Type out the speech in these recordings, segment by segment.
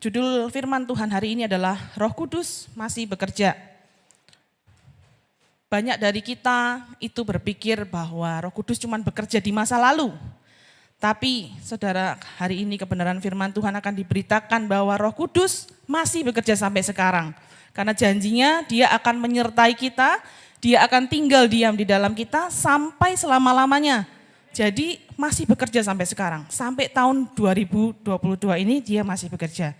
Judul firman Tuhan hari ini adalah Roh Kudus masih bekerja. Banyak dari kita itu berpikir bahwa Roh Kudus cuma bekerja di masa lalu. Tapi saudara, hari ini kebenaran firman Tuhan akan diberitakan bahwa Roh Kudus masih bekerja sampai sekarang. Karena janjinya dia akan menyertai kita, dia akan tinggal diam di dalam kita sampai selama-lamanya. Jadi masih bekerja sampai sekarang. Sampai tahun 2022 ini dia masih bekerja.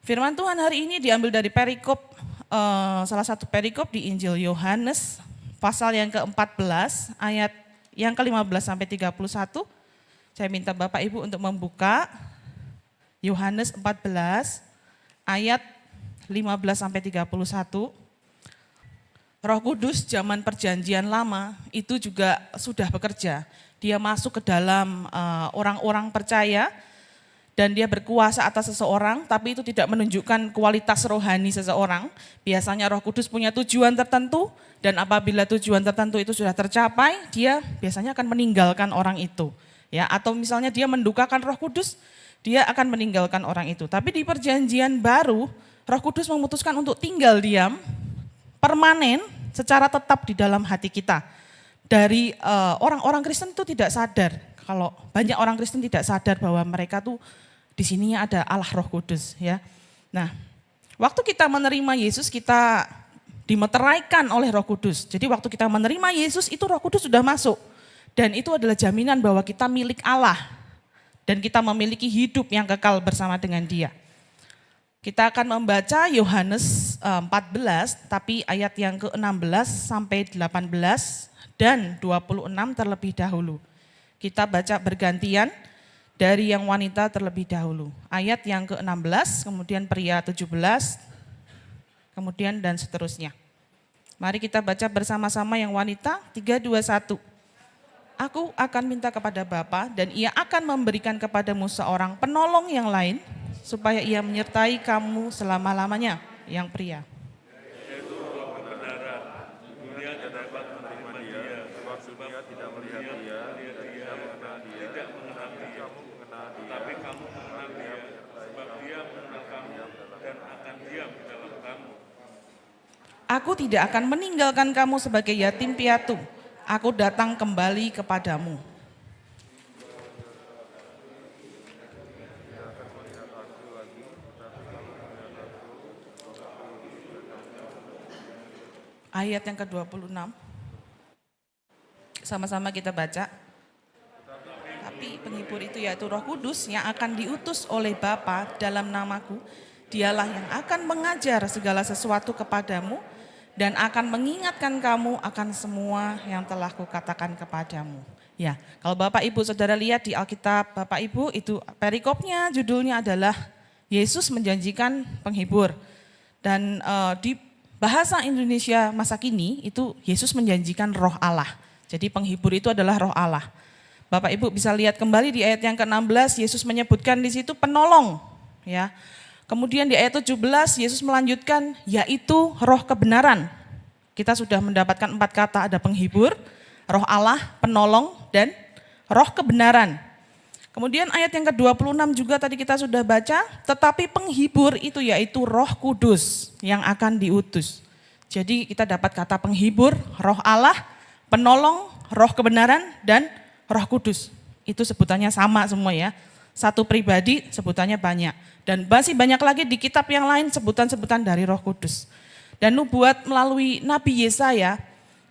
Firman Tuhan hari ini diambil dari perikop uh, salah satu perikop di Injil Yohanes pasal yang ke-14 ayat yang ke-15 sampai 31. Saya minta Bapak Ibu untuk membuka Yohanes 14 ayat 15 sampai 31. Roh Kudus zaman perjanjian lama itu juga sudah bekerja. Dia masuk ke dalam eh, orang-orang percaya dan dia berkuasa atas seseorang, tapi itu tidak menunjukkan kualitas rohani seseorang. Biasanya Roh Kudus punya tujuan tertentu, dan apabila tujuan tertentu itu sudah tercapai, dia biasanya akan meninggalkan orang itu. Ya, atau misalnya dia mendukakan Roh Kudus, dia akan meninggalkan orang itu. Tapi di perjanjian baru, Roh Kudus memutuskan untuk tinggal diam, permanen, secara tetap di dalam hati kita. Dari eh, orang-orang uh, Kristen itu tidak sadar, kalau banyak orang Kristen tidak sadar bahwa mereka tuh di sininya ada Allah Roh Kudus ya. Nah, waktu kita menerima Yesus kita dimeteraikan oleh Roh Kudus. Jadi waktu kita menerima Yesus itu Roh Kudus sudah masuk. Dan itu adalah jaminan bahwa kita milik Allah. Dan kita memiliki hidup yang kekal bersama dengan dia. Kita akan membaca Yohanes 14, eh, tapi ayat yang ke-16 sampai 18 dan 26 terlebih dahulu. Kita baca bergantian, dari yang wanita terlebih dahulu. Ayat yang ke-16, kemudian pria 17, kemudian dan seterusnya. Mari kita baca bersama-sama yang wanita, 3, 2, 1. Aku akan minta kepada Bapa dan ia akan memberikan kepadamu seorang penolong yang lain, supaya ia menyertai kamu selama-lamanya, yang pria. Aku tidak akan meninggalkan kamu sebagai yatim piatu. Aku datang kembali kepadamu. Ayat yang ke-26. Sama-sama kita baca. Tapi penghibur itu yaitu roh kudus yang akan diutus oleh Bapa dalam namaku. Dialah yang akan mengajar segala sesuatu kepadamu dan akan mengingatkan kamu akan semua yang telah kukatakan kepadamu. Ya, kalau Bapak Ibu Saudara lihat di Alkitab Bapak Ibu itu perikopnya judulnya adalah Yesus menjanjikan penghibur. Dan uh, di bahasa Indonesia masa kini itu Yesus menjanjikan roh Allah. Jadi penghibur itu adalah roh Allah. Bapak Ibu bisa lihat kembali di ayat yang ke-16 Yesus menyebutkan di situ penolong ya. Kemudian di ayat 17 Yesus melanjutkan yaitu roh kebenaran. Kita sudah mendapatkan empat kata ada penghibur, roh Allah, penolong, dan roh kebenaran. Kemudian ayat yang ke-26 juga tadi kita sudah baca, tetapi penghibur itu yaitu roh kudus yang akan diutus. Jadi kita dapat kata penghibur, roh Allah, penolong, roh kebenaran, dan roh kudus. Itu sebutannya sama semua ya. Satu pribadi sebutannya banyak. Dan masih banyak lagi di kitab yang lain sebutan-sebutan dari roh kudus. Dan nubuat melalui Nabi Yesaya,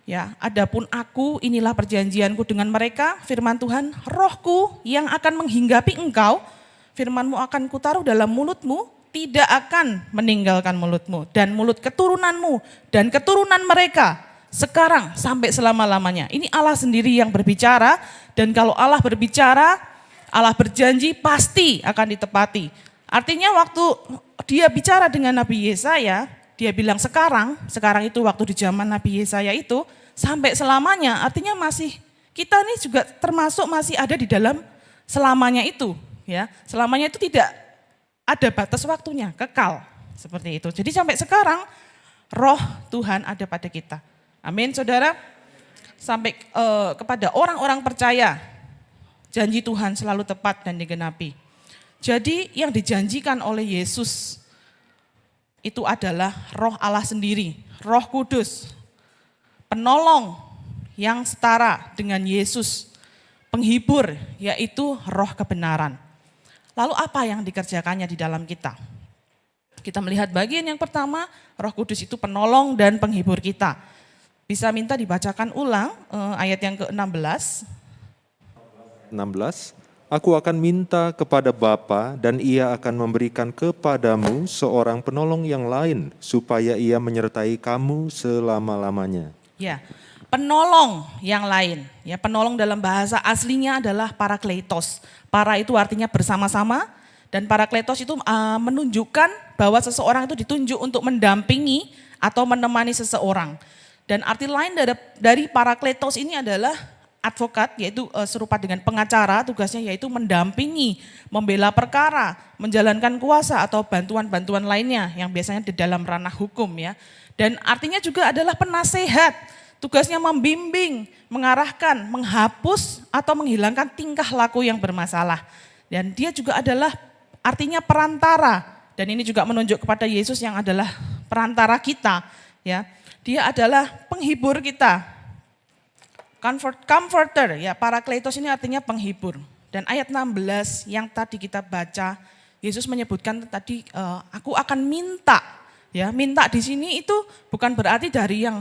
ya, adapun aku inilah perjanjianku dengan mereka, firman Tuhan, rohku yang akan menghinggapi engkau, firmanmu akan kutaruh dalam mulutmu, tidak akan meninggalkan mulutmu. Dan mulut keturunanmu dan keturunan mereka sekarang sampai selama-lamanya. Ini Allah sendiri yang berbicara dan kalau Allah berbicara Allah berjanji pasti akan ditepati. Artinya waktu dia bicara dengan Nabi Yesaya, dia bilang sekarang, sekarang itu waktu di zaman Nabi Yesaya itu, sampai selamanya, artinya masih, kita ini juga termasuk masih ada di dalam selamanya itu. ya Selamanya itu tidak ada batas waktunya, kekal. Seperti itu. Jadi sampai sekarang, roh Tuhan ada pada kita. Amin saudara. Sampai uh, kepada orang-orang percaya, janji Tuhan selalu tepat dan digenapi. Jadi yang dijanjikan oleh Yesus itu adalah roh Allah sendiri, roh kudus, penolong yang setara dengan Yesus, penghibur yaitu roh kebenaran. Lalu apa yang dikerjakannya di dalam kita? Kita melihat bagian yang pertama, roh kudus itu penolong dan penghibur kita. Bisa minta dibacakan ulang eh, ayat yang ke-16. 16 Aku akan minta kepada Bapa dan ia akan memberikan kepadamu seorang penolong yang lain supaya ia menyertai kamu selama-lamanya. Ya, penolong yang lain. Ya, penolong dalam bahasa aslinya adalah parakletos. Para itu artinya bersama-sama dan parakletos itu uh, menunjukkan bahwa seseorang itu ditunjuk untuk mendampingi atau menemani seseorang. Dan arti lain dari, dari parakletos ini adalah advokat yaitu uh, serupa dengan pengacara tugasnya yaitu mendampingi, membela perkara, menjalankan kuasa atau bantuan-bantuan lainnya yang biasanya di dalam ranah hukum ya. Dan artinya juga adalah penasehat, tugasnya membimbing, mengarahkan, menghapus atau menghilangkan tingkah laku yang bermasalah. Dan dia juga adalah artinya perantara dan ini juga menunjuk kepada Yesus yang adalah perantara kita ya. Dia adalah penghibur kita, Comfort, comforter, ya parakletos ini artinya penghibur. Dan ayat 16 yang tadi kita baca, Yesus menyebutkan tadi, e, aku akan minta. Ya, minta di sini itu bukan berarti dari yang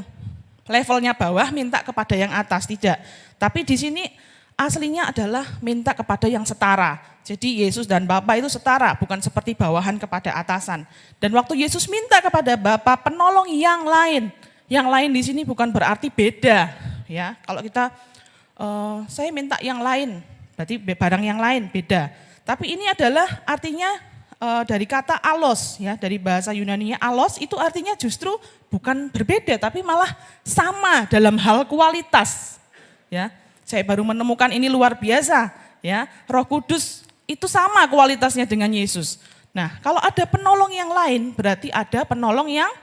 levelnya bawah minta kepada yang atas, tidak. Tapi di sini aslinya adalah minta kepada yang setara. Jadi Yesus dan Bapa itu setara, bukan seperti bawahan kepada atasan. Dan waktu Yesus minta kepada Bapa penolong yang lain, yang lain di sini bukan berarti beda, ya. Kalau kita uh, saya minta yang lain, berarti barang yang lain beda. Tapi ini adalah artinya uh, dari kata alos ya, dari bahasa Yunani alos itu artinya justru bukan berbeda tapi malah sama dalam hal kualitas. Ya. Saya baru menemukan ini luar biasa ya. Roh Kudus itu sama kualitasnya dengan Yesus. Nah, kalau ada penolong yang lain berarti ada penolong yang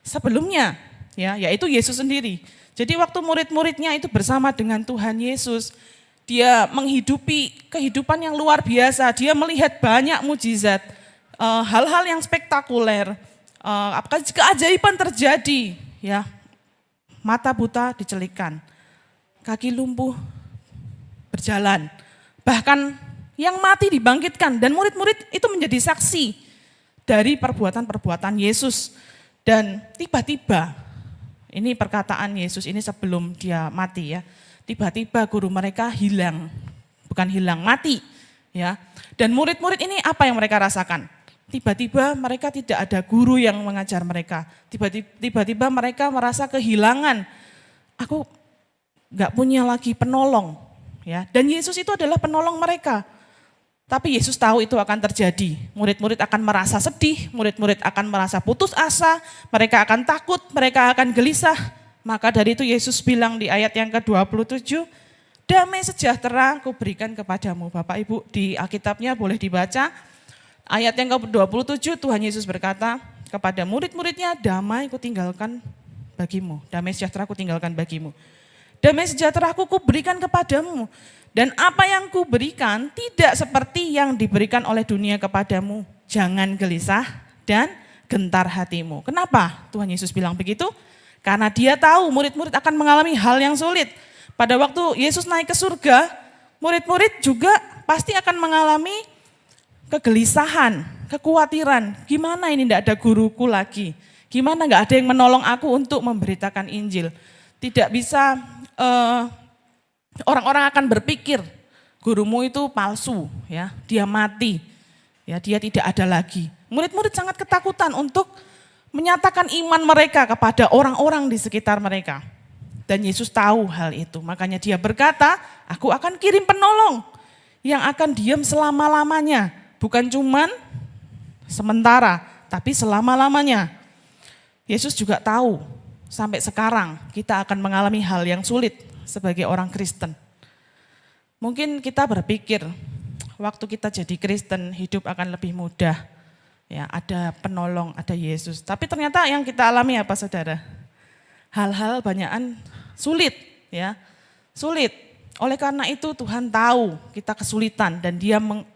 sebelumnya ya, yaitu Yesus sendiri. Jadi waktu murid-muridnya itu bersama dengan Tuhan Yesus, dia menghidupi kehidupan yang luar biasa, dia melihat banyak mujizat, eh, hal-hal yang spektakuler, uh, keajaiban terjadi, ya. Mata buta dicelikan, kaki lumpuh berjalan, bahkan yang mati dibangkitkan dan murid-murid itu menjadi saksi dari perbuatan-perbuatan Yesus. Dan tiba-tiba ini perkataan Yesus ini sebelum dia mati ya. Tiba-tiba guru mereka hilang, bukan hilang, mati. ya. Dan murid-murid ini apa yang mereka rasakan? Tiba-tiba mereka tidak ada guru yang mengajar mereka. Tiba-tiba mereka merasa kehilangan. Aku nggak punya lagi penolong. ya. Dan Yesus itu adalah penolong mereka. Tapi Yesus tahu itu akan terjadi. Murid-murid akan merasa sedih, murid-murid akan merasa putus asa, mereka akan takut, mereka akan gelisah. Maka dari itu Yesus bilang di ayat yang ke-27, damai sejahtera aku berikan kepadamu. Bapak Ibu di Alkitabnya boleh dibaca. Ayat yang ke-27 Tuhan Yesus berkata kepada murid-muridnya, damai aku tinggalkan bagimu. Damai sejahtera aku tinggalkan bagimu. Damai sejahtera aku berikan kepadamu. Dan apa yang kuberikan tidak seperti yang diberikan oleh dunia kepadamu. Jangan gelisah dan gentar hatimu. Kenapa Tuhan Yesus bilang begitu? Karena dia tahu murid-murid akan mengalami hal yang sulit. Pada waktu Yesus naik ke surga, murid-murid juga pasti akan mengalami kegelisahan, kekhawatiran. Gimana ini tidak ada guruku lagi? Gimana nggak ada yang menolong aku untuk memberitakan Injil? Tidak bisa uh, orang-orang akan berpikir gurumu itu palsu, ya, dia mati, ya, dia tidak ada lagi. Murid-murid sangat ketakutan untuk menyatakan iman mereka kepada orang-orang di sekitar mereka. Dan Yesus tahu hal itu, makanya dia berkata, aku akan kirim penolong yang akan diam selama-lamanya. Bukan cuman sementara, tapi selama-lamanya. Yesus juga tahu sampai sekarang kita akan mengalami hal yang sulit sebagai orang Kristen. Mungkin kita berpikir waktu kita jadi Kristen hidup akan lebih mudah. Ya, ada penolong, ada Yesus. Tapi ternyata yang kita alami apa Saudara? Hal-hal banyakan sulit, ya. Sulit. Oleh karena itu Tuhan tahu kita kesulitan dan Dia meng,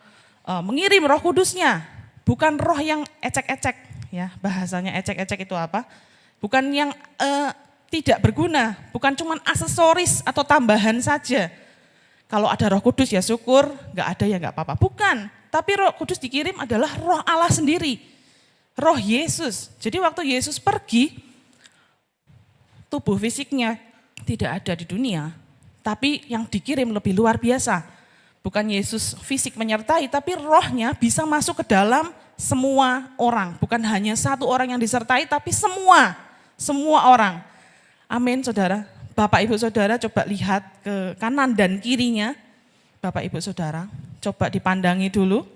uh, mengirim Roh Kudusnya, bukan roh yang ecek-ecek, ya bahasanya ecek-ecek itu apa? Bukan yang uh, tidak berguna, bukan cuma aksesoris atau tambahan saja. Kalau ada Roh Kudus ya syukur, nggak ada ya nggak apa-apa. Bukan, tapi Roh Kudus dikirim adalah Roh Allah sendiri, Roh Yesus. Jadi waktu Yesus pergi, tubuh fisiknya tidak ada di dunia, tapi yang dikirim lebih luar biasa. Bukan Yesus fisik menyertai, tapi rohnya bisa masuk ke dalam semua orang. Bukan hanya satu orang yang disertai, tapi semua, semua orang. Amin saudara. Bapak ibu saudara coba lihat ke kanan dan kirinya. Bapak ibu saudara, coba dipandangi dulu.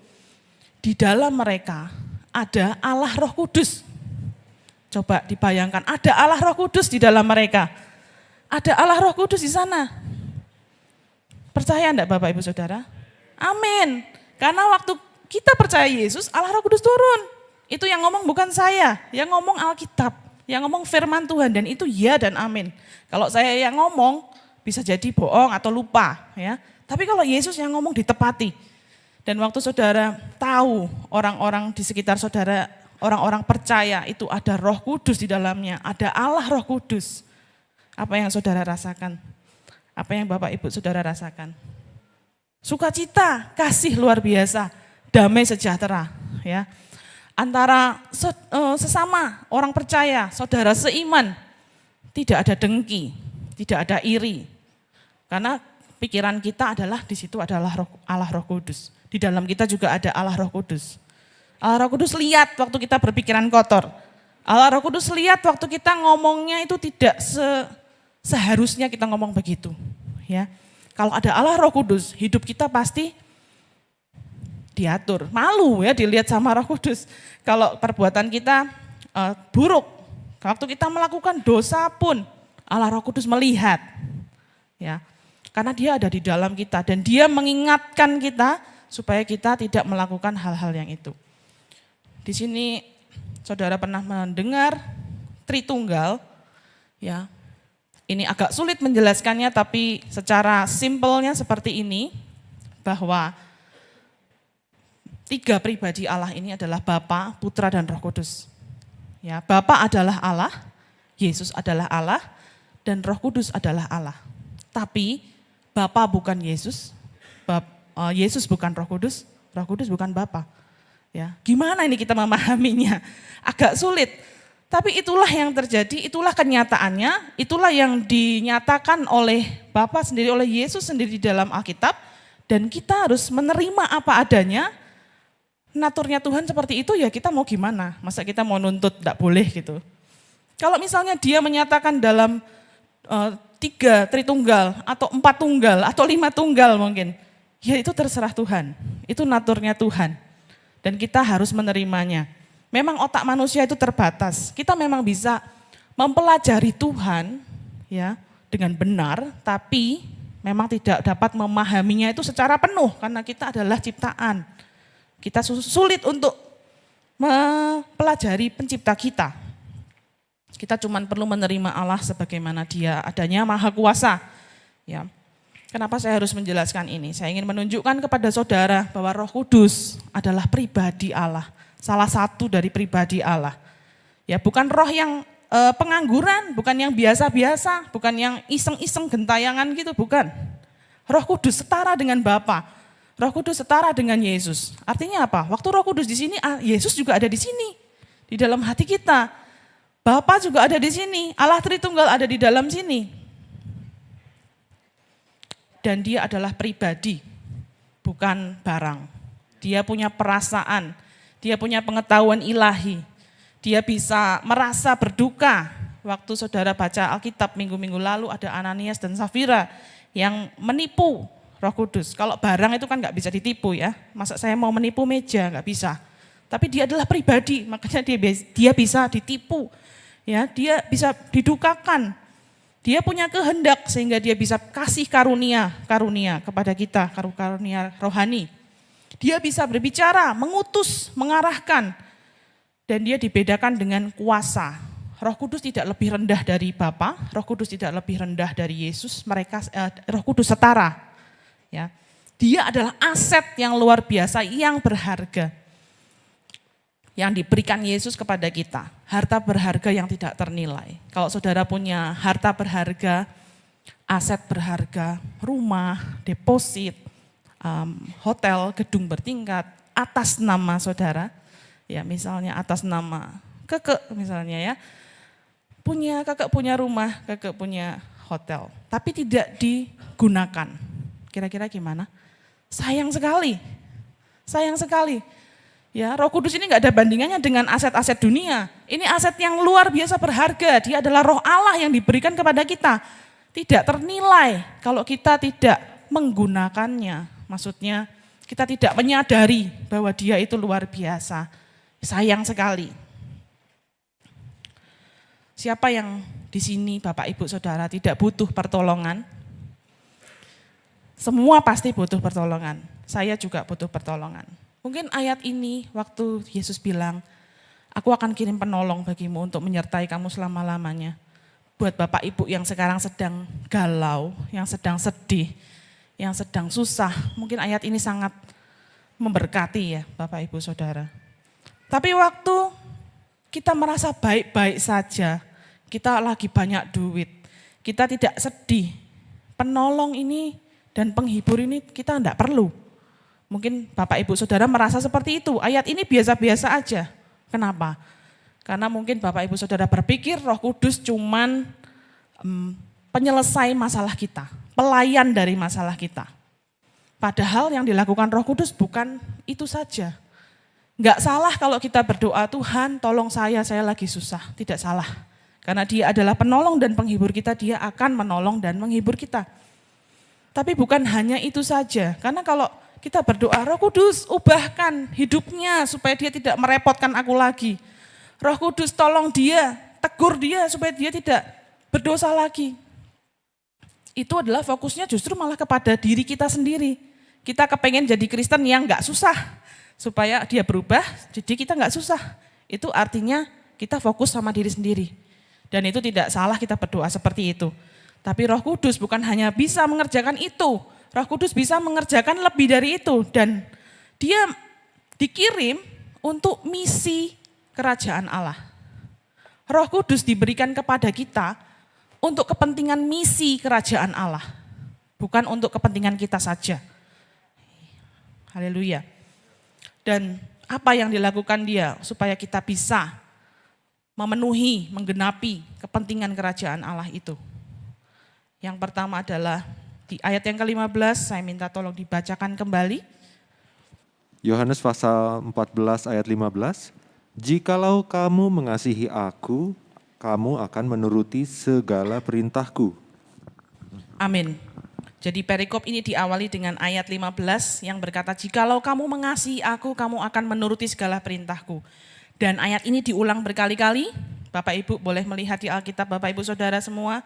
Di dalam mereka ada Allah roh kudus. Coba dibayangkan, ada Allah roh kudus di dalam mereka. Ada Allah roh kudus di sana. Percaya enggak Bapak Ibu Saudara? Amin. Karena waktu kita percaya Yesus, Allah roh kudus turun. Itu yang ngomong bukan saya, yang ngomong Alkitab, yang ngomong firman Tuhan dan itu ya dan amin. Kalau saya yang ngomong bisa jadi bohong atau lupa ya. Tapi kalau Yesus yang ngomong ditepati. Dan waktu saudara tahu orang-orang di sekitar saudara, orang-orang percaya itu ada roh kudus di dalamnya, ada Allah roh kudus. Apa yang saudara rasakan? Apa yang Bapak Ibu saudara rasakan? Sukacita, kasih luar biasa, damai sejahtera, ya. Antara eh, sesama orang percaya, saudara seiman, tidak ada dengki, tidak ada iri. Karena pikiran kita adalah di situ adalah Allah Roh Kudus. Di dalam kita juga ada Allah Roh Kudus. Allah Roh Kudus lihat waktu kita berpikiran kotor. Allah Roh Kudus lihat waktu kita ngomongnya itu tidak se Seharusnya kita ngomong begitu, ya. Kalau ada Allah Roh Kudus, hidup kita pasti diatur. Malu ya dilihat sama Roh Kudus. Kalau perbuatan kita uh, buruk, waktu kita melakukan dosa pun Allah Roh Kudus melihat. Ya. Karena dia ada di dalam kita dan dia mengingatkan kita supaya kita tidak melakukan hal-hal yang itu. Di sini saudara pernah mendengar Tritunggal ya ini agak sulit menjelaskannya tapi secara simpelnya seperti ini bahwa tiga pribadi Allah ini adalah Bapa, Putra dan Roh Kudus. Ya, Bapa adalah Allah, Yesus adalah Allah dan Roh Kudus adalah Allah. Tapi Bapa bukan Yesus, Bap, uh, Yesus bukan Roh Kudus, Roh Kudus bukan Bapa. Ya, gimana ini kita memahaminya? Agak sulit. Tapi itulah yang terjadi, itulah kenyataannya, itulah yang dinyatakan oleh Bapa sendiri, oleh Yesus sendiri di dalam Alkitab. Dan kita harus menerima apa adanya, naturnya Tuhan seperti itu ya kita mau gimana? Masa kita mau nuntut, tidak boleh gitu. Kalau misalnya dia menyatakan dalam uh, tiga tritunggal, atau empat tunggal, atau lima tunggal mungkin, ya itu terserah Tuhan. Itu naturnya Tuhan. Dan kita harus menerimanya. Memang otak manusia itu terbatas. Kita memang bisa mempelajari Tuhan ya dengan benar, tapi memang tidak dapat memahaminya itu secara penuh karena kita adalah ciptaan. Kita sulit untuk mempelajari pencipta kita. Kita cuma perlu menerima Allah sebagaimana dia adanya maha kuasa. Ya. Kenapa saya harus menjelaskan ini? Saya ingin menunjukkan kepada saudara bahwa roh kudus adalah pribadi Allah salah satu dari pribadi Allah. Ya, bukan roh yang e, pengangguran, bukan yang biasa-biasa, bukan yang iseng-iseng gentayangan gitu, bukan. Roh Kudus setara dengan Bapa. Roh Kudus setara dengan Yesus. Artinya apa? Waktu Roh Kudus di sini, ah, Yesus juga ada di sini. Di dalam hati kita. Bapa juga ada di sini. Allah Tritunggal ada di dalam sini. Dan dia adalah pribadi, bukan barang. Dia punya perasaan, dia punya pengetahuan ilahi. Dia bisa merasa berduka. Waktu saudara baca Alkitab minggu-minggu lalu ada Ananias dan Safira yang menipu roh kudus. Kalau barang itu kan nggak bisa ditipu ya. Masa saya mau menipu meja, nggak bisa. Tapi dia adalah pribadi, makanya dia dia bisa ditipu. Ya, dia bisa didukakan. Dia punya kehendak sehingga dia bisa kasih karunia, karunia kepada kita, karunia rohani. Dia bisa berbicara, mengutus, mengarahkan. Dan dia dibedakan dengan kuasa. Roh Kudus tidak lebih rendah dari Bapa, Roh Kudus tidak lebih rendah dari Yesus. Mereka eh, Roh Kudus setara. Ya. dia adalah aset yang luar biasa, yang berharga. Yang diberikan Yesus kepada kita. Harta berharga yang tidak ternilai. Kalau saudara punya harta berharga, aset berharga, rumah, deposit, um, hotel, gedung bertingkat, atas nama saudara, ya misalnya atas nama keke misalnya ya, punya kakak punya rumah, kakak punya hotel, tapi tidak digunakan. Kira-kira gimana? Sayang sekali, sayang sekali. Ya, Roh Kudus ini nggak ada bandingannya dengan aset-aset dunia. Ini aset yang luar biasa berharga. Dia adalah Roh Allah yang diberikan kepada kita. Tidak ternilai kalau kita tidak menggunakannya. Maksudnya kita tidak menyadari bahwa dia itu luar biasa. Sayang sekali. Siapa yang di sini Bapak Ibu Saudara tidak butuh pertolongan? Semua pasti butuh pertolongan. Saya juga butuh pertolongan. Mungkin ayat ini waktu Yesus bilang, aku akan kirim penolong bagimu untuk menyertai kamu selama-lamanya. Buat Bapak Ibu yang sekarang sedang galau, yang sedang sedih, yang sedang susah, mungkin ayat ini sangat memberkati ya Bapak Ibu Saudara. Tapi waktu kita merasa baik-baik saja, kita lagi banyak duit, kita tidak sedih, penolong ini dan penghibur ini kita tidak perlu. Mungkin Bapak Ibu Saudara merasa seperti itu, ayat ini biasa-biasa aja. Kenapa? Karena mungkin Bapak Ibu Saudara berpikir roh kudus cuman um, penyelesai masalah kita, pelayan dari masalah kita. Padahal yang dilakukan roh kudus bukan itu saja. Enggak salah kalau kita berdoa, Tuhan tolong saya, saya lagi susah. Tidak salah. Karena dia adalah penolong dan penghibur kita, dia akan menolong dan menghibur kita. Tapi bukan hanya itu saja, karena kalau kita berdoa, roh kudus ubahkan hidupnya supaya dia tidak merepotkan aku lagi. Roh kudus tolong dia, tegur dia supaya dia tidak berdosa lagi. Itu adalah fokusnya justru malah kepada diri kita sendiri. Kita kepengen jadi Kristen yang gak susah, supaya dia berubah, jadi kita gak susah. Itu artinya kita fokus sama diri sendiri. Dan itu tidak salah kita berdoa seperti itu. Tapi Roh Kudus bukan hanya bisa mengerjakan itu, Roh Kudus bisa mengerjakan lebih dari itu dan dia dikirim untuk misi kerajaan Allah. Roh Kudus diberikan kepada kita untuk kepentingan misi kerajaan Allah, bukan untuk kepentingan kita saja. Haleluya. Dan apa yang dilakukan dia supaya kita bisa memenuhi, menggenapi kepentingan kerajaan Allah itu. Yang pertama adalah di ayat yang ke-15, saya minta tolong dibacakan kembali. Yohanes pasal 14 ayat 15. Jikalau kamu mengasihi aku, kamu akan menuruti segala perintahku. Amin. Jadi perikop ini diawali dengan ayat 15 yang berkata, Jikalau kamu mengasihi aku, kamu akan menuruti segala perintahku. Dan ayat ini diulang berkali-kali, Bapak Ibu boleh melihat di Alkitab Bapak Ibu Saudara semua,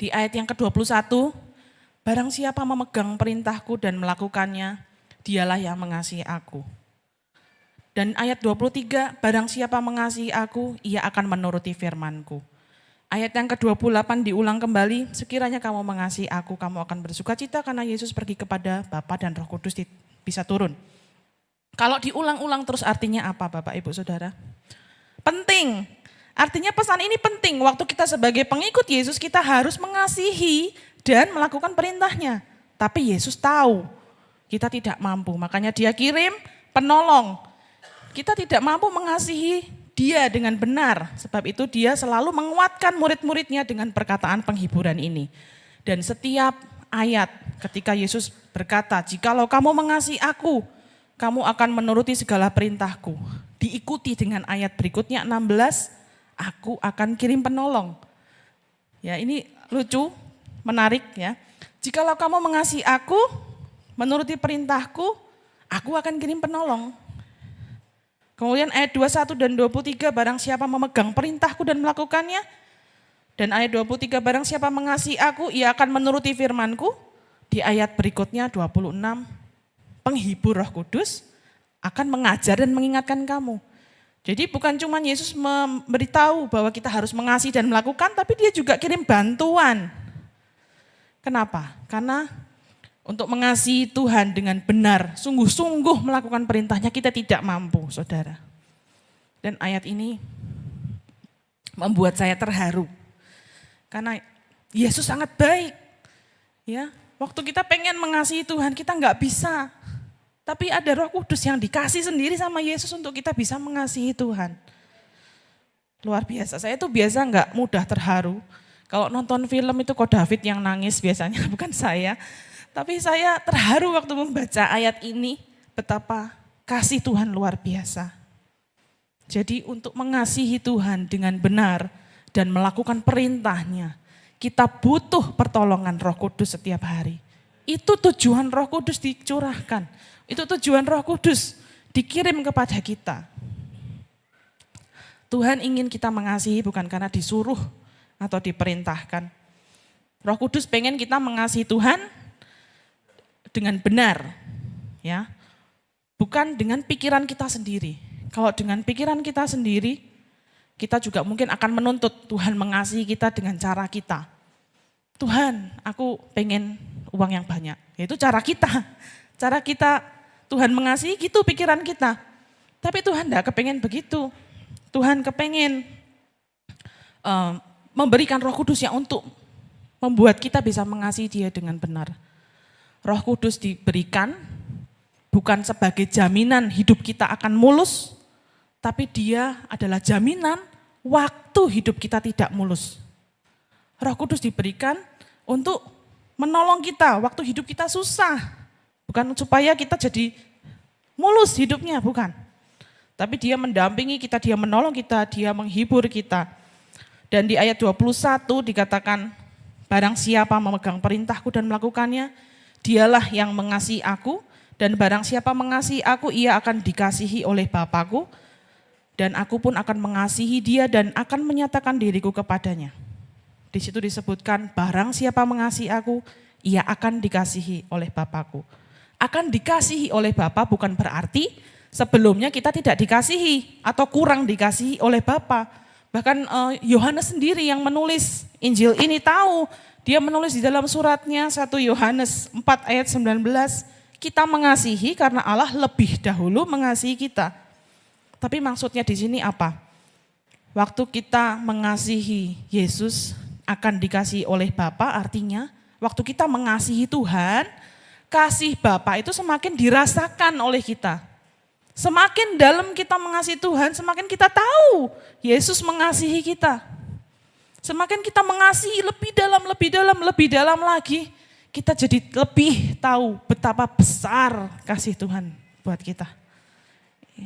di ayat yang ke-21, barang siapa memegang perintahku dan melakukannya, dialah yang mengasihi aku. Dan ayat 23, barang siapa mengasihi aku, ia akan menuruti firmanku. Ayat yang ke-28 diulang kembali, sekiranya kamu mengasihi aku, kamu akan bersuka cita karena Yesus pergi kepada Bapa dan Roh Kudus bisa turun. Kalau diulang-ulang terus artinya apa Bapak Ibu Saudara? Penting, Artinya pesan ini penting, waktu kita sebagai pengikut Yesus kita harus mengasihi dan melakukan perintahnya. Tapi Yesus tahu kita tidak mampu, makanya dia kirim penolong. Kita tidak mampu mengasihi dia dengan benar, sebab itu dia selalu menguatkan murid-muridnya dengan perkataan penghiburan ini. Dan setiap ayat ketika Yesus berkata, jikalau kamu mengasihi aku, kamu akan menuruti segala perintahku. Diikuti dengan ayat berikutnya 16, aku akan kirim penolong. Ya, ini lucu, menarik ya. Jikalau kamu mengasihi aku, menuruti perintahku, aku akan kirim penolong. Kemudian ayat 21 dan 23, barang siapa memegang perintahku dan melakukannya. Dan ayat 23, barang siapa mengasihi aku, ia akan menuruti firmanku. Di ayat berikutnya 26, penghibur roh kudus akan mengajar dan mengingatkan kamu. Jadi bukan cuma Yesus memberitahu bahwa kita harus mengasihi dan melakukan, tapi dia juga kirim bantuan. Kenapa? Karena untuk mengasihi Tuhan dengan benar, sungguh-sungguh melakukan perintahnya, kita tidak mampu, saudara. Dan ayat ini membuat saya terharu. Karena Yesus sangat baik. Ya, waktu kita pengen mengasihi Tuhan, kita nggak bisa. Tapi ada roh kudus yang dikasih sendiri sama Yesus untuk kita bisa mengasihi Tuhan. Luar biasa, saya itu biasa nggak mudah terharu. Kalau nonton film itu kok David yang nangis biasanya, bukan saya. Tapi saya terharu waktu membaca ayat ini, betapa kasih Tuhan luar biasa. Jadi untuk mengasihi Tuhan dengan benar dan melakukan perintahnya, kita butuh pertolongan roh kudus setiap hari. Itu tujuan roh kudus dicurahkan. Itu tujuan roh kudus dikirim kepada kita. Tuhan ingin kita mengasihi bukan karena disuruh atau diperintahkan. Roh Kudus pengen kita mengasihi Tuhan dengan benar, ya, bukan dengan pikiran kita sendiri. Kalau dengan pikiran kita sendiri, kita juga mungkin akan menuntut Tuhan mengasihi kita dengan cara kita. Tuhan, aku pengen uang yang banyak. Itu cara kita. Cara kita Tuhan mengasihi gitu pikiran kita. Tapi Tuhan tidak kepengen begitu. Tuhan kepengen uh, memberikan roh kudus yang untuk membuat kita bisa mengasihi dia dengan benar. Roh Kudus diberikan bukan sebagai jaminan hidup kita akan mulus, tapi dia adalah jaminan waktu hidup kita tidak mulus. Roh Kudus diberikan untuk menolong kita waktu hidup kita susah. Bukan supaya kita jadi mulus hidupnya, bukan. Tapi dia mendampingi kita, dia menolong kita, dia menghibur kita. Dan di ayat 21 dikatakan, barang siapa memegang perintahku dan melakukannya, Dialah yang mengasihi aku dan barang siapa mengasihi aku ia akan dikasihi oleh Bapakku dan aku pun akan mengasihi dia dan akan menyatakan diriku kepadanya. Di situ disebutkan barang siapa mengasihi aku ia akan dikasihi oleh Bapakku. Akan dikasihi oleh Bapa bukan berarti sebelumnya kita tidak dikasihi atau kurang dikasihi oleh Bapa. Bahkan eh, Yohanes sendiri yang menulis Injil ini tahu dia menulis di dalam suratnya 1 Yohanes 4 ayat 19, kita mengasihi karena Allah lebih dahulu mengasihi kita. Tapi maksudnya di sini apa? Waktu kita mengasihi Yesus akan dikasih oleh Bapa artinya waktu kita mengasihi Tuhan, kasih Bapa itu semakin dirasakan oleh kita. Semakin dalam kita mengasihi Tuhan, semakin kita tahu Yesus mengasihi kita. Semakin kita mengasihi lebih dalam, lebih dalam, lebih dalam lagi, kita jadi lebih tahu betapa besar kasih Tuhan buat kita.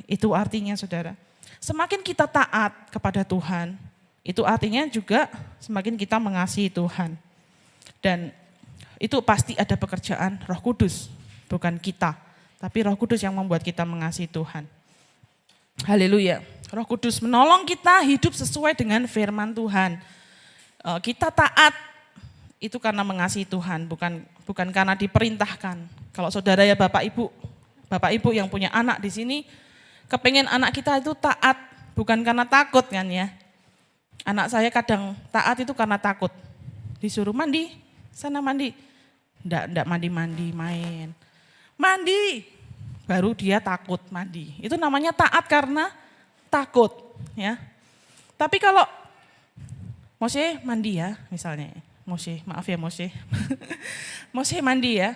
Itu artinya saudara. Semakin kita taat kepada Tuhan, itu artinya juga semakin kita mengasihi Tuhan. Dan itu pasti ada pekerjaan roh kudus, bukan kita. Tapi roh kudus yang membuat kita mengasihi Tuhan. Haleluya. Roh kudus menolong kita hidup sesuai dengan firman Tuhan Eh, kita taat itu karena mengasihi Tuhan, bukan bukan karena diperintahkan. Kalau saudara ya Bapak Ibu, Bapak Ibu yang punya anak di sini, kepengen anak kita itu taat, bukan karena takut kan ya. Anak saya kadang taat itu karena takut. Disuruh mandi, sana mandi. Enggak, enggak mandi-mandi, main. Mandi, baru dia takut mandi. Itu namanya taat karena takut ya. Tapi kalau Moshe mandi ya misalnya. Moshe, maaf ya Moshe. Moshe mandi ya.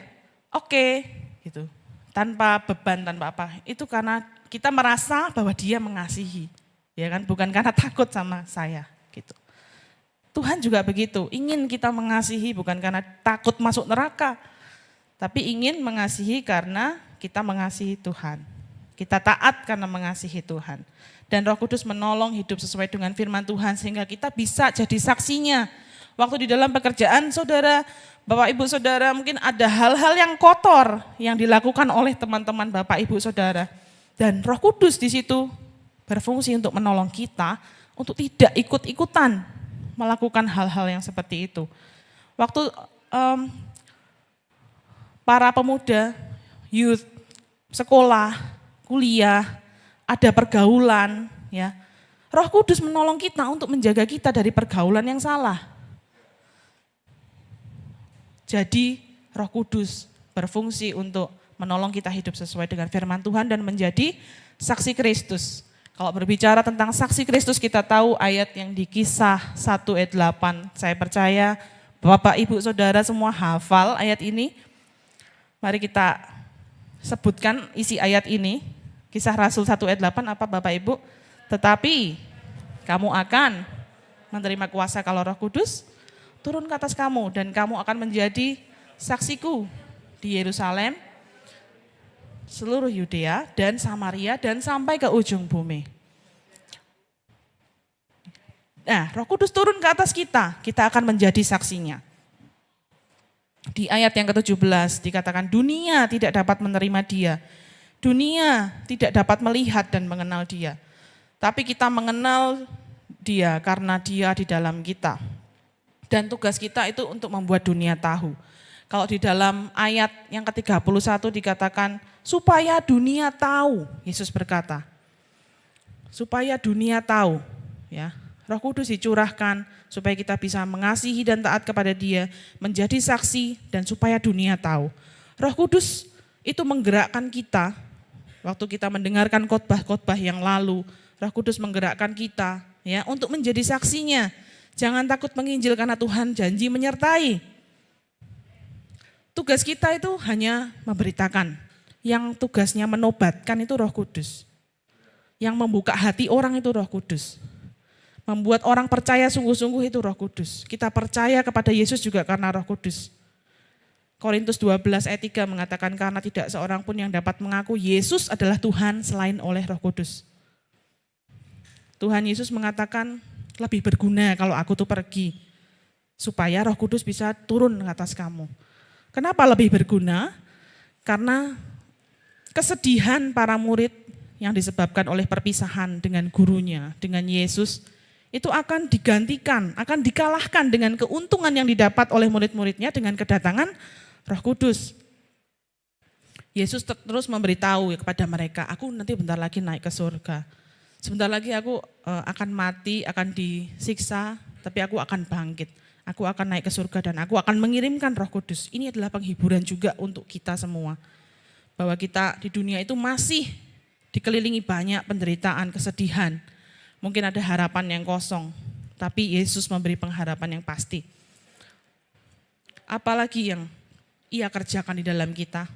Oke, gitu. Tanpa beban, tanpa apa. Itu karena kita merasa bahwa dia mengasihi. Ya kan, bukan karena takut sama saya. Tuhan juga begitu, ingin kita mengasihi bukan karena takut masuk neraka, tapi ingin mengasihi karena kita mengasihi Tuhan. Kita taat karena mengasihi Tuhan. Dan roh kudus menolong hidup sesuai dengan firman Tuhan sehingga kita bisa jadi saksinya. Waktu di dalam pekerjaan saudara, Bapak Ibu Saudara mungkin ada hal-hal yang kotor yang dilakukan oleh teman-teman Bapak Ibu Saudara. Dan roh kudus di situ berfungsi untuk menolong kita untuk tidak ikut-ikutan melakukan hal-hal yang seperti itu. Waktu um, para pemuda, youth, sekolah, kuliah, ada pergaulan, ya. Roh Kudus menolong kita untuk menjaga kita dari pergaulan yang salah. Jadi Roh Kudus berfungsi untuk menolong kita hidup sesuai dengan firman Tuhan dan menjadi saksi Kristus. Kalau berbicara tentang saksi Kristus kita tahu ayat yang di kisah 1 ayat 8. Saya percaya Bapak, Ibu, Saudara semua hafal ayat ini. Mari kita sebutkan isi ayat ini. Kisah Rasul 1 ayat 8 apa Bapak Ibu? Tetapi kamu akan menerima kuasa kalau roh kudus turun ke atas kamu dan kamu akan menjadi saksiku di Yerusalem, seluruh Yudea dan Samaria dan sampai ke ujung bumi. Nah, Roh Kudus turun ke atas kita, kita akan menjadi saksinya. Di ayat yang ke-17 dikatakan dunia tidak dapat menerima dia. Dunia tidak dapat melihat dan mengenal dia. Tapi kita mengenal dia karena dia di dalam kita. Dan tugas kita itu untuk membuat dunia tahu. Kalau di dalam ayat yang ke-31 dikatakan supaya dunia tahu, Yesus berkata. Supaya dunia tahu, ya. Roh Kudus dicurahkan supaya kita bisa mengasihi dan taat kepada Dia, menjadi saksi dan supaya dunia tahu. Roh Kudus itu menggerakkan kita waktu kita mendengarkan khotbah-khotbah yang lalu. Roh Kudus menggerakkan kita ya untuk menjadi saksinya. Jangan takut menginjil karena Tuhan janji menyertai. Tugas kita itu hanya memberitakan. Yang tugasnya menobatkan itu roh kudus. Yang membuka hati orang itu roh kudus. Membuat orang percaya sungguh-sungguh itu roh kudus. Kita percaya kepada Yesus juga karena roh kudus. Korintus 12 ayat 3 mengatakan karena tidak seorang pun yang dapat mengaku Yesus adalah Tuhan selain oleh roh kudus. Tuhan Yesus mengatakan lebih berguna kalau aku tuh pergi. Supaya roh kudus bisa turun ke atas kamu. Kenapa lebih berguna? Karena kesedihan para murid yang disebabkan oleh perpisahan dengan gurunya, dengan Yesus, itu akan digantikan, akan dikalahkan dengan keuntungan yang didapat oleh murid-muridnya dengan kedatangan Roh Kudus. Yesus terus memberitahu kepada mereka, aku nanti bentar lagi naik ke surga. Sebentar lagi aku eh, akan mati, akan disiksa, tapi aku akan bangkit. Aku akan naik ke surga dan aku akan mengirimkan roh kudus. Ini adalah penghiburan juga untuk kita semua. Bahwa kita di dunia itu masih dikelilingi banyak penderitaan, kesedihan. Mungkin ada harapan yang kosong, tapi Yesus memberi pengharapan yang pasti. Apalagi yang ia kerjakan di dalam kita.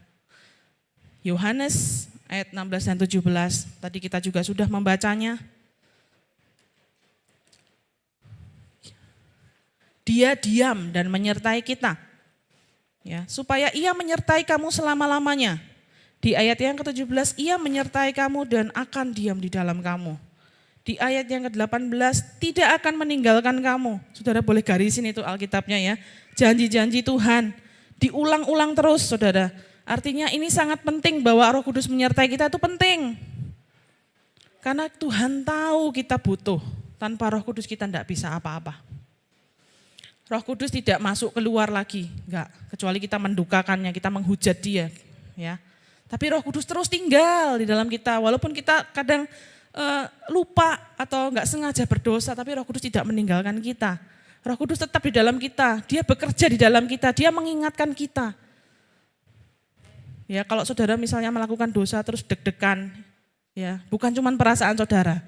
Yohanes ayat 16 dan 17, tadi kita juga sudah membacanya. Dia diam dan menyertai kita. Ya, supaya ia menyertai kamu selama-lamanya. Di ayat yang ke-17, ia menyertai kamu dan akan diam di dalam kamu. Di ayat yang ke-18, tidak akan meninggalkan kamu. Saudara boleh garisin itu Alkitabnya ya. Janji-janji Tuhan, diulang-ulang terus saudara. Artinya ini sangat penting bahwa roh kudus menyertai kita itu penting. Karena Tuhan tahu kita butuh. Tanpa roh kudus kita tidak bisa apa-apa. Roh Kudus tidak masuk keluar lagi, enggak. Kecuali kita mendukakannya, kita menghujat dia, ya. Tapi Roh Kudus terus tinggal di dalam kita, walaupun kita kadang uh, lupa atau enggak sengaja berdosa, tapi Roh Kudus tidak meninggalkan kita. Roh Kudus tetap di dalam kita, dia bekerja di dalam kita, dia mengingatkan kita. Ya, kalau saudara misalnya melakukan dosa terus deg-degan, ya, bukan cuma perasaan saudara.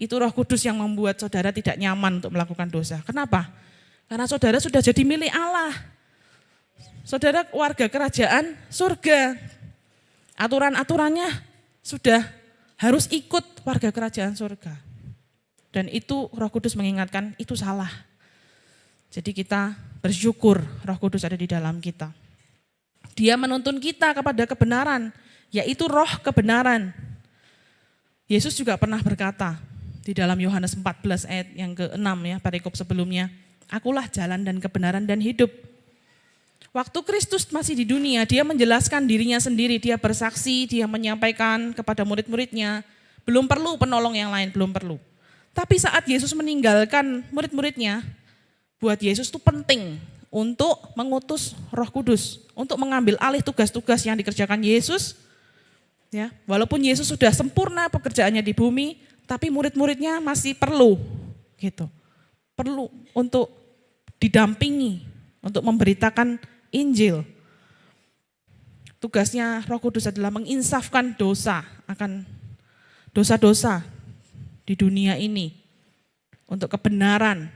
Itu Roh Kudus yang membuat saudara tidak nyaman untuk melakukan dosa. Kenapa? Karena saudara sudah jadi milik Allah. Saudara warga kerajaan surga. Aturan-aturannya sudah harus ikut warga kerajaan surga. Dan itu roh kudus mengingatkan itu salah. Jadi kita bersyukur roh kudus ada di dalam kita. Dia menuntun kita kepada kebenaran, yaitu roh kebenaran. Yesus juga pernah berkata di dalam Yohanes 14 ayat yang ke-6 ya, perikop sebelumnya. Akulah jalan dan kebenaran dan hidup. Waktu Kristus masih di dunia, dia menjelaskan dirinya sendiri, dia bersaksi, dia menyampaikan kepada murid-muridnya, belum perlu penolong yang lain, belum perlu. Tapi saat Yesus meninggalkan murid-muridnya, buat Yesus itu penting untuk mengutus Roh Kudus, untuk mengambil alih tugas-tugas yang dikerjakan Yesus. Ya, walaupun Yesus sudah sempurna pekerjaannya di bumi, tapi murid-muridnya masih perlu gitu. Perlu untuk didampingi untuk memberitakan Injil. tugasnya Roh Kudus adalah menginsafkan dosa akan dosa-dosa di dunia ini untuk kebenaran,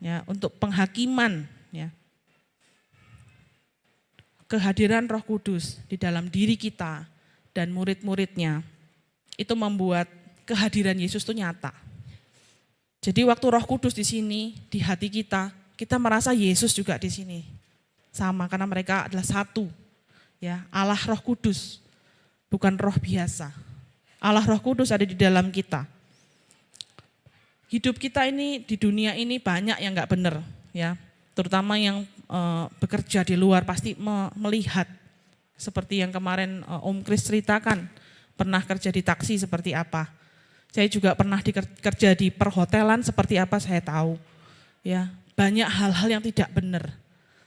ya, untuk penghakiman, ya. Kehadiran Roh Kudus di dalam diri kita dan murid-muridnya itu membuat kehadiran Yesus itu nyata. Jadi waktu Roh Kudus di sini di hati kita, kita merasa Yesus juga di sini. Sama karena mereka adalah satu ya Allah Roh Kudus, bukan roh biasa. Allah Roh Kudus ada di dalam kita. Hidup kita ini di dunia ini banyak yang nggak benar, ya. Terutama yang e, bekerja di luar pasti me, melihat seperti yang kemarin e, Om Kris ceritakan, pernah kerja di taksi seperti apa. Saya juga pernah kerja di perhotelan seperti apa saya tahu. Ya, banyak hal-hal yang tidak benar.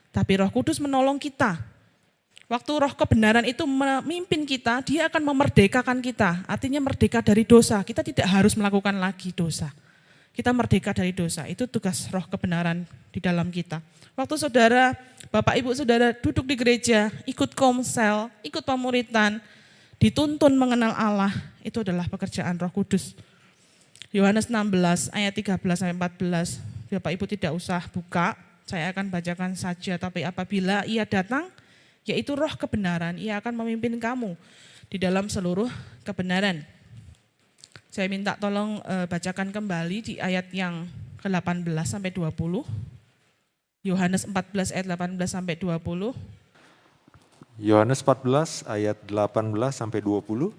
Tapi Roh Kudus menolong kita Waktu roh kebenaran itu memimpin kita, dia akan memerdekakan kita. Artinya merdeka dari dosa. Kita tidak harus melakukan lagi dosa. Kita merdeka dari dosa. Itu tugas roh kebenaran di dalam kita. Waktu saudara, Bapak Ibu Saudara duduk di gereja, ikut komsel, ikut pemuritan, dituntun mengenal Allah, itu adalah pekerjaan Roh Kudus. Yohanes 16 ayat 13 sampai 14. Bapak Ibu tidak usah buka, saya akan bacakan saja tapi apabila ia datang yaitu roh kebenaran, ia akan memimpin kamu di dalam seluruh kebenaran. Saya minta tolong e, bacakan kembali di ayat yang ke-18 sampai 20. Yohanes 14 ayat 18 sampai 20. Yohanes 14 ayat 18 sampai 20.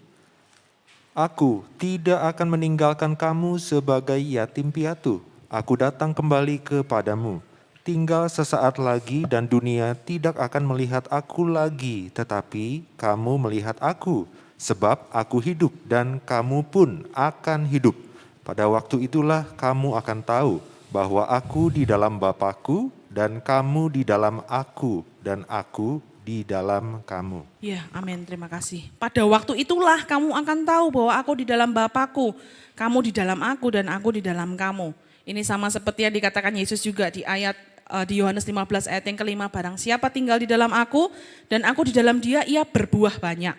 Aku tidak akan meninggalkan kamu sebagai yatim piatu. Aku datang kembali kepadamu tinggal sesaat lagi dan dunia tidak akan melihat aku lagi, tetapi kamu melihat aku, sebab aku hidup dan kamu pun akan hidup. Pada waktu itulah kamu akan tahu bahwa aku di dalam Bapakku dan kamu di dalam aku dan aku di dalam kamu. Ya, amin. Terima kasih. Pada waktu itulah kamu akan tahu bahwa aku di dalam Bapakku, kamu di dalam aku dan aku di dalam kamu. Ini sama seperti yang dikatakan Yesus juga di ayat uh, di Yohanes 15 ayat yang kelima, barang siapa tinggal di dalam aku dan aku di dalam dia, ia berbuah banyak.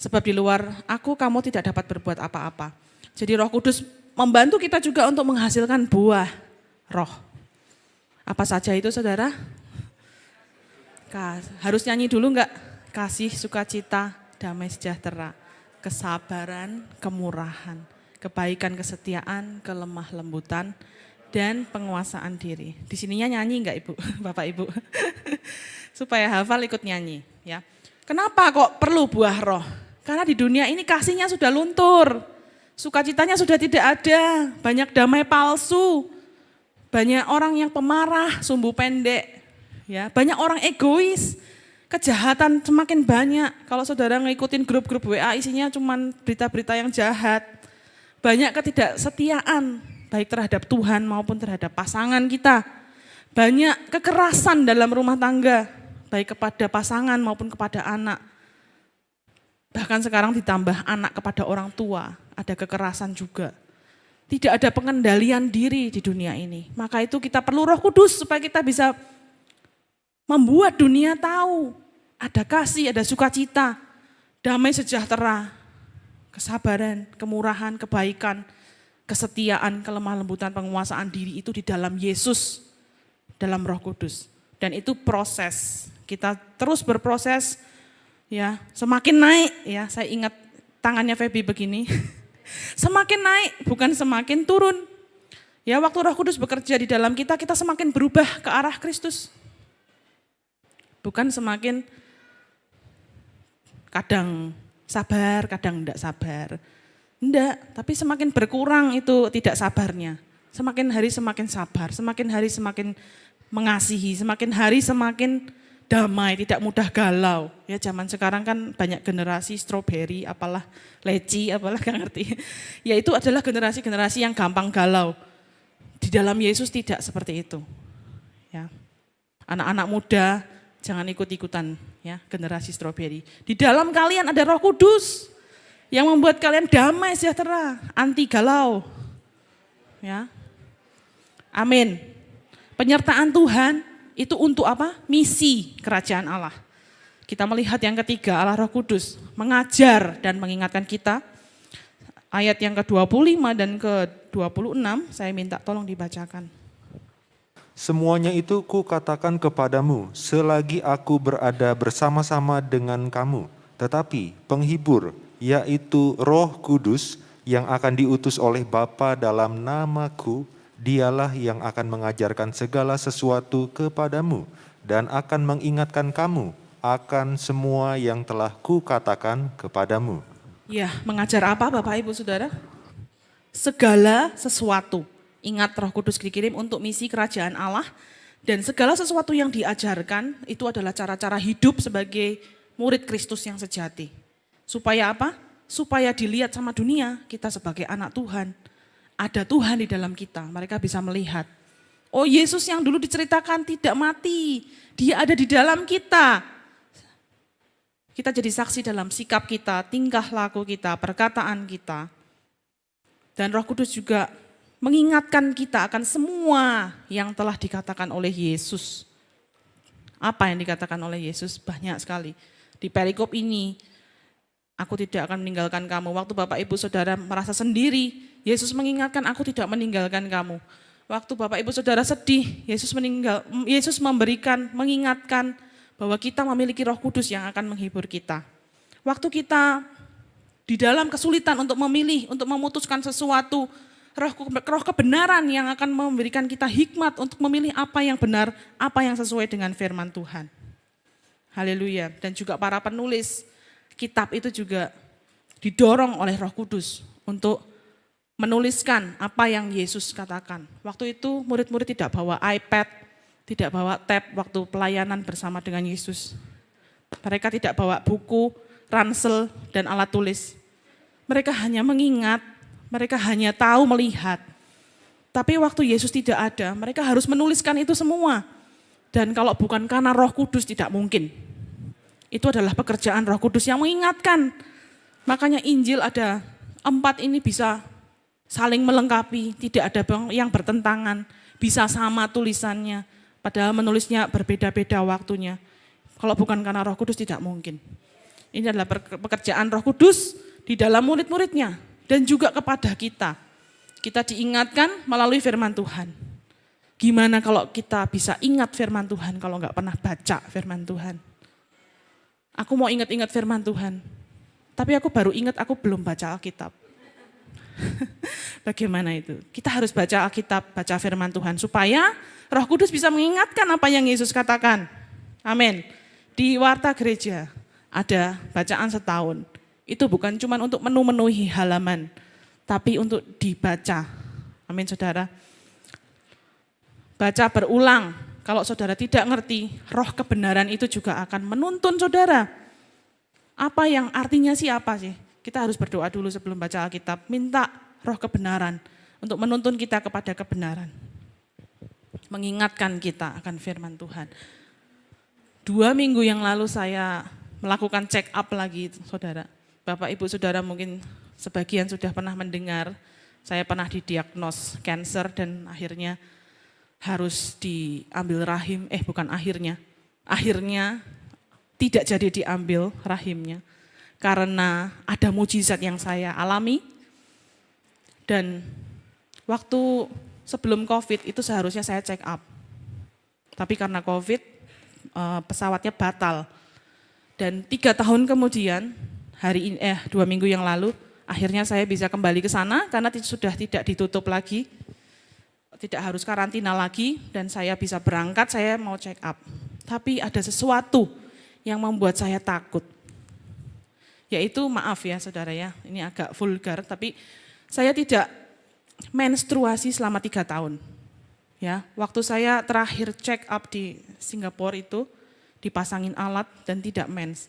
Sebab di luar aku kamu tidak dapat berbuat apa-apa. Jadi roh kudus membantu kita juga untuk menghasilkan buah roh. Apa saja itu saudara? Harus nyanyi dulu enggak? Kasih, sukacita, damai sejahtera, kesabaran, kemurahan, kebaikan, kesetiaan, kelemah lembutan, dan penguasaan diri. Di sininya nyanyi enggak Ibu, Bapak Ibu? Supaya hafal ikut nyanyi ya. Kenapa kok perlu buah roh? Karena di dunia ini kasihnya sudah luntur. Sukacitanya sudah tidak ada, banyak damai palsu. Banyak orang yang pemarah, sumbu pendek. Ya, banyak orang egois. Kejahatan semakin banyak. Kalau saudara ngikutin grup-grup WA isinya cuma berita-berita yang jahat. Banyak ketidaksetiaan, baik terhadap Tuhan maupun terhadap pasangan kita. Banyak kekerasan dalam rumah tangga, baik kepada pasangan maupun kepada anak. Bahkan sekarang ditambah anak kepada orang tua, ada kekerasan juga. Tidak ada pengendalian diri di dunia ini. Maka itu kita perlu roh kudus supaya kita bisa membuat dunia tahu ada kasih, ada sukacita, damai sejahtera, kesabaran, kemurahan, kebaikan, kesetiaan, kelemah lembutan, penguasaan diri itu di dalam Yesus, dalam Roh Kudus. Dan itu proses. Kita terus berproses ya, semakin naik ya. Saya ingat tangannya Feby begini. semakin naik bukan semakin turun. Ya, waktu Roh Kudus bekerja di dalam kita, kita semakin berubah ke arah Kristus. Bukan semakin kadang sabar, kadang tidak sabar Enggak, tapi semakin berkurang itu tidak sabarnya. Semakin hari semakin sabar, semakin hari semakin mengasihi, semakin hari semakin damai, tidak mudah galau. Ya zaman sekarang kan banyak generasi stroberi, apalah leci, apalah gak ngerti. Ya itu adalah generasi-generasi yang gampang galau. Di dalam Yesus tidak seperti itu. Ya. Anak-anak muda jangan ikut-ikutan ya generasi stroberi. Di dalam kalian ada Roh Kudus yang membuat kalian damai sejahtera, anti galau. Ya. Amin. Penyertaan Tuhan itu untuk apa? Misi kerajaan Allah. Kita melihat yang ketiga, Allah Roh Kudus mengajar dan mengingatkan kita. Ayat yang ke-25 dan ke-26, saya minta tolong dibacakan. Semuanya itu kukatakan kepadamu selagi aku berada bersama-sama dengan kamu. Tetapi penghibur, yaitu roh kudus yang akan diutus oleh Bapa dalam namaku, dialah yang akan mengajarkan segala sesuatu kepadamu dan akan mengingatkan kamu akan semua yang telah kukatakan kepadamu. Ya, mengajar apa Bapak Ibu Saudara? Segala sesuatu. Ingat Roh Kudus dikirim untuk misi kerajaan Allah dan segala sesuatu yang diajarkan itu adalah cara-cara hidup sebagai murid Kristus yang sejati. Supaya apa? Supaya dilihat sama dunia kita sebagai anak Tuhan. Ada Tuhan di dalam kita, mereka bisa melihat. Oh Yesus yang dulu diceritakan tidak mati, dia ada di dalam kita. Kita jadi saksi dalam sikap kita, tingkah laku kita, perkataan kita. Dan Roh Kudus juga mengingatkan kita akan semua yang telah dikatakan oleh Yesus. Apa yang dikatakan oleh Yesus? Banyak sekali. Di perikop ini, aku tidak akan meninggalkan kamu. Waktu Bapak Ibu Saudara merasa sendiri, Yesus mengingatkan aku tidak meninggalkan kamu. Waktu Bapak Ibu Saudara sedih, Yesus meninggal, Yesus memberikan, mengingatkan, bahwa kita memiliki roh kudus yang akan menghibur kita. Waktu kita di dalam kesulitan untuk memilih, untuk memutuskan sesuatu, roh, roh kebenaran yang akan memberikan kita hikmat untuk memilih apa yang benar, apa yang sesuai dengan firman Tuhan. Haleluya. Dan juga para penulis kitab itu juga didorong oleh roh kudus untuk menuliskan apa yang Yesus katakan. Waktu itu murid-murid tidak bawa iPad, tidak bawa tab waktu pelayanan bersama dengan Yesus. Mereka tidak bawa buku, ransel, dan alat tulis. Mereka hanya mengingat, mereka hanya tahu melihat. Tapi waktu Yesus tidak ada, mereka harus menuliskan itu semua. Dan kalau bukan karena roh kudus tidak mungkin. Itu adalah pekerjaan roh kudus yang mengingatkan. Makanya Injil ada empat ini bisa saling melengkapi, tidak ada yang bertentangan, bisa sama tulisannya, Padahal menulisnya berbeda-beda waktunya. Kalau bukan karena roh kudus tidak mungkin. Ini adalah pekerjaan roh kudus di dalam murid-muridnya. Dan juga kepada kita. Kita diingatkan melalui firman Tuhan. Gimana kalau kita bisa ingat firman Tuhan kalau nggak pernah baca firman Tuhan. Aku mau ingat-ingat firman Tuhan. Tapi aku baru ingat aku belum baca Alkitab. Bagaimana itu? Kita harus baca Alkitab, baca firman Tuhan supaya Roh Kudus bisa mengingatkan apa yang Yesus katakan. Amin. Di warta gereja ada bacaan setahun. Itu bukan cuma untuk menu-menuhi halaman, tapi untuk dibaca. Amin saudara. Baca berulang. Kalau saudara tidak ngerti, roh kebenaran itu juga akan menuntun saudara. Apa yang artinya sih apa sih? Kita harus berdoa dulu sebelum baca Alkitab. Minta roh kebenaran untuk menuntun kita kepada kebenaran mengingatkan kita akan firman Tuhan. Dua minggu yang lalu saya melakukan check up lagi, saudara. Bapak, ibu, saudara mungkin sebagian sudah pernah mendengar, saya pernah didiagnos cancer dan akhirnya harus diambil rahim, eh bukan akhirnya, akhirnya tidak jadi diambil rahimnya karena ada mujizat yang saya alami dan waktu sebelum COVID itu seharusnya saya check up. Tapi karena COVID eh, pesawatnya batal. Dan tiga tahun kemudian, hari ini, eh dua minggu yang lalu, akhirnya saya bisa kembali ke sana karena sudah tidak ditutup lagi, tidak harus karantina lagi, dan saya bisa berangkat, saya mau check up. Tapi ada sesuatu yang membuat saya takut. Yaitu maaf ya saudara ya, ini agak vulgar, tapi saya tidak menstruasi selama tiga tahun. Ya, waktu saya terakhir check up di Singapura itu dipasangin alat dan tidak mens.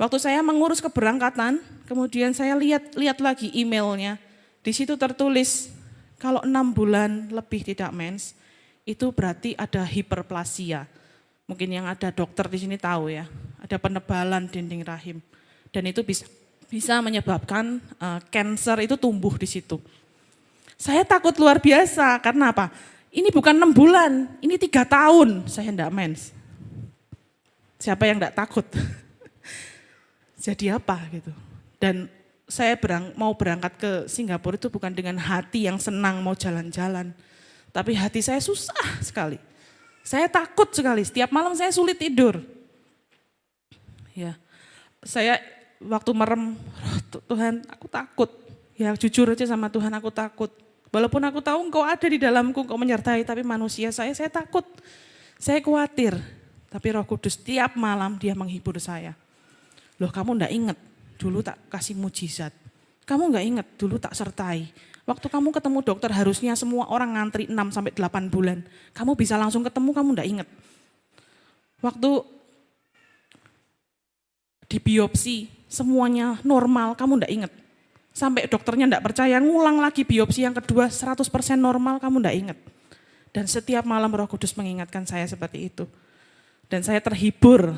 Waktu saya mengurus keberangkatan, kemudian saya lihat lihat lagi emailnya. Di situ tertulis kalau enam bulan lebih tidak mens, itu berarti ada hiperplasia. Mungkin yang ada dokter di sini tahu ya, ada penebalan dinding rahim. Dan itu bisa bisa menyebabkan uh, itu tumbuh di situ. Saya takut luar biasa, karena apa? Ini bukan enam bulan, ini tiga tahun saya tidak mens. Siapa yang tidak takut? Jadi apa gitu. Dan saya berang, mau berangkat ke Singapura itu bukan dengan hati yang senang mau jalan-jalan. Tapi hati saya susah sekali. Saya takut sekali, setiap malam saya sulit tidur. Ya, saya waktu merem, Tuhan aku takut. Ya jujur aja sama Tuhan aku takut. Walaupun aku tahu engkau ada di dalamku, engkau menyertai, tapi manusia saya, saya takut. Saya khawatir. Tapi roh kudus tiap malam dia menghibur saya. Loh kamu enggak ingat, dulu tak kasih mujizat. Kamu enggak ingat, dulu tak sertai. Waktu kamu ketemu dokter harusnya semua orang ngantri 6 sampai 8 bulan. Kamu bisa langsung ketemu, kamu enggak ingat. Waktu di biopsi semuanya normal, kamu enggak ingat. Sampai dokternya enggak percaya, ngulang lagi biopsi yang kedua 100% normal, kamu enggak ingat. Dan setiap malam roh kudus mengingatkan saya seperti itu. Dan saya terhibur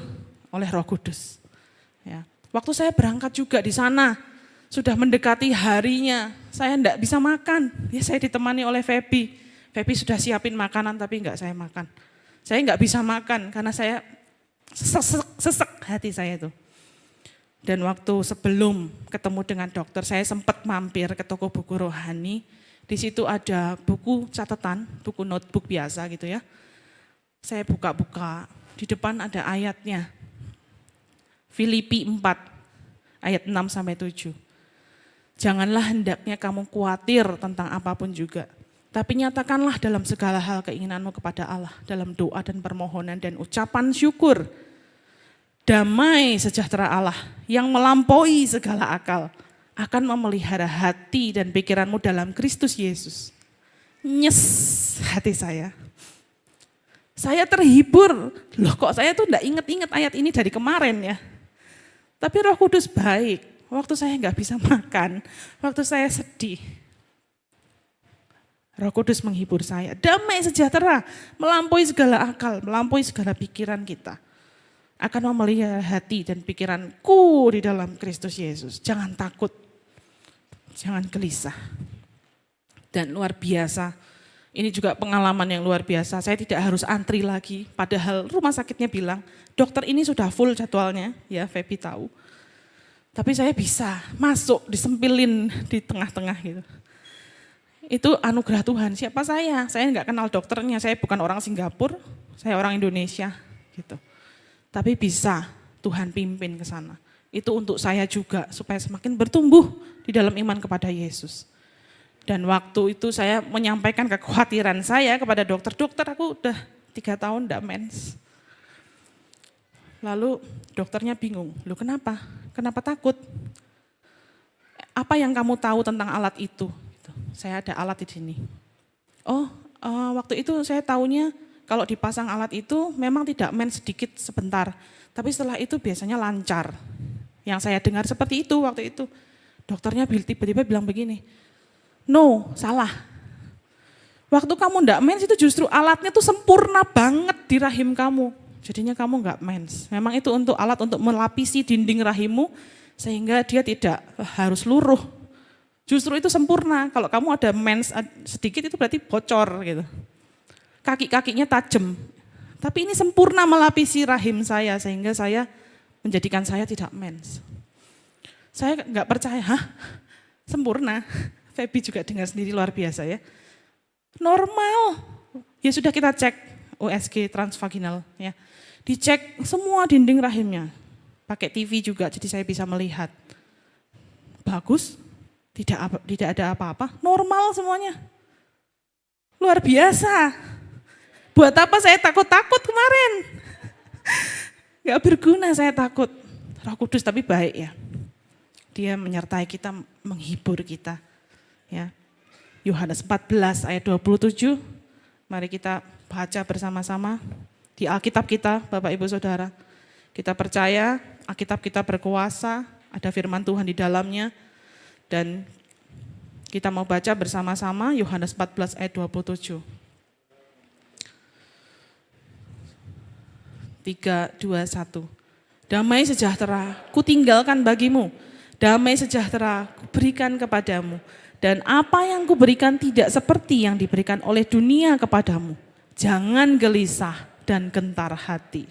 oleh roh kudus. Ya. Waktu saya berangkat juga di sana, sudah mendekati harinya, saya enggak bisa makan. Ya saya ditemani oleh Feby. Feby sudah siapin makanan tapi enggak saya makan. Saya enggak bisa makan karena saya sesek, sesek hati saya itu. Dan waktu sebelum ketemu dengan dokter, saya sempat mampir ke toko buku rohani. Di situ ada buku catatan, buku notebook biasa gitu ya. Saya buka-buka, di depan ada ayatnya. Filipi 4, ayat 6 sampai 7. Janganlah hendaknya kamu khawatir tentang apa pun juga. Tapi nyatakanlah dalam segala hal keinginanmu kepada Allah. Dalam doa dan permohonan dan ucapan syukur damai sejahtera Allah yang melampaui segala akal akan memelihara hati dan pikiranmu dalam Kristus Yesus. Nyes hati saya. Saya terhibur, loh kok saya tuh enggak inget-inget ayat ini dari kemarin ya. Tapi roh kudus baik, waktu saya enggak bisa makan, waktu saya sedih. Roh Kudus menghibur saya, damai sejahtera, melampaui segala akal, melampaui segala pikiran kita akan memelihara hati dan pikiranku di dalam Kristus Yesus. Jangan takut, jangan gelisah. Dan luar biasa, ini juga pengalaman yang luar biasa. Saya tidak harus antri lagi, padahal rumah sakitnya bilang, dokter ini sudah full jadwalnya, ya Feby tahu. Tapi saya bisa masuk, disempilin di tengah-tengah gitu. Itu anugerah Tuhan. Siapa saya? Saya nggak kenal dokternya. Saya bukan orang Singapura, saya orang Indonesia gitu. Tapi bisa Tuhan pimpin ke sana. Itu untuk saya juga supaya semakin bertumbuh di dalam iman kepada Yesus. Dan waktu itu saya menyampaikan kekhawatiran saya kepada dokter, dokter aku udah tiga tahun tidak mens. Lalu dokternya bingung, lu kenapa? Kenapa takut? Apa yang kamu tahu tentang alat itu? Gitu. Saya ada alat di sini. Oh, uh, waktu itu saya tahunya kalau dipasang alat itu memang tidak main sedikit sebentar, tapi setelah itu biasanya lancar. Yang saya dengar seperti itu waktu itu. Dokternya tiba-tiba bilang begini, no, salah. Waktu kamu enggak mens itu justru alatnya tuh sempurna banget di rahim kamu. Jadinya kamu enggak mens. Memang itu untuk alat untuk melapisi dinding rahimmu sehingga dia tidak harus luruh. Justru itu sempurna. Kalau kamu ada mens sedikit itu berarti bocor gitu kaki-kakinya tajam. Tapi ini sempurna melapisi rahim saya sehingga saya menjadikan saya tidak mens. Saya nggak percaya, hah? Sempurna. Feby juga dengar sendiri luar biasa ya. Normal. Ya sudah kita cek USG transvaginal ya. Dicek semua dinding rahimnya. Pakai TV juga jadi saya bisa melihat. Bagus, tidak tidak ada apa-apa, normal semuanya. Luar biasa. Buat apa saya takut-takut kemarin? Gak berguna saya takut. Roh Kudus tapi baik ya. Dia menyertai kita, menghibur kita. Ya. Yohanes 14 ayat 27. Mari kita baca bersama-sama di Alkitab kita, Bapak Ibu Saudara. Kita percaya Alkitab kita berkuasa, ada firman Tuhan di dalamnya. Dan kita mau baca bersama-sama Yohanes 14 ayat 27. 3, 2, 1. Damai sejahtera ku tinggalkan bagimu, damai sejahtera ku berikan kepadamu. Dan apa yang kuberikan tidak seperti yang diberikan oleh dunia kepadamu. Jangan gelisah dan gentar hati.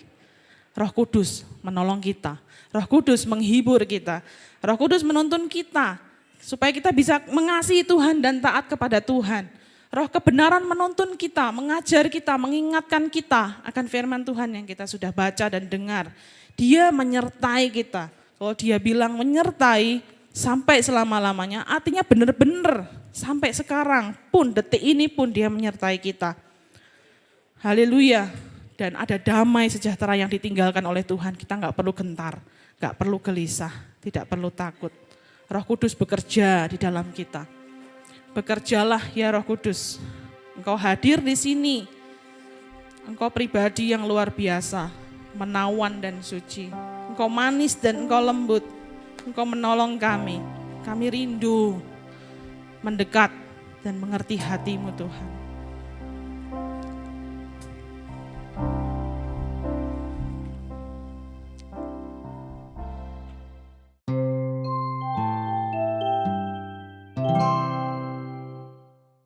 Roh Kudus menolong kita. Roh Kudus menghibur kita. Roh Kudus menuntun kita supaya kita bisa mengasihi Tuhan dan taat kepada Tuhan. Roh kebenaran menuntun kita, mengajar kita, mengingatkan kita akan firman Tuhan yang kita sudah baca dan dengar. Dia menyertai kita. Kalau dia bilang menyertai sampai selama-lamanya, artinya benar-benar sampai sekarang pun, detik ini pun dia menyertai kita. Haleluya. Dan ada damai sejahtera yang ditinggalkan oleh Tuhan. Kita nggak perlu gentar, nggak perlu gelisah, tidak perlu takut. Roh Kudus bekerja di dalam kita. Bekerjalah ya Roh Kudus. Engkau hadir di sini. Engkau pribadi yang luar biasa, menawan dan suci. Engkau manis dan engkau lembut. Engkau menolong kami. Kami rindu mendekat dan mengerti hatimu Tuhan.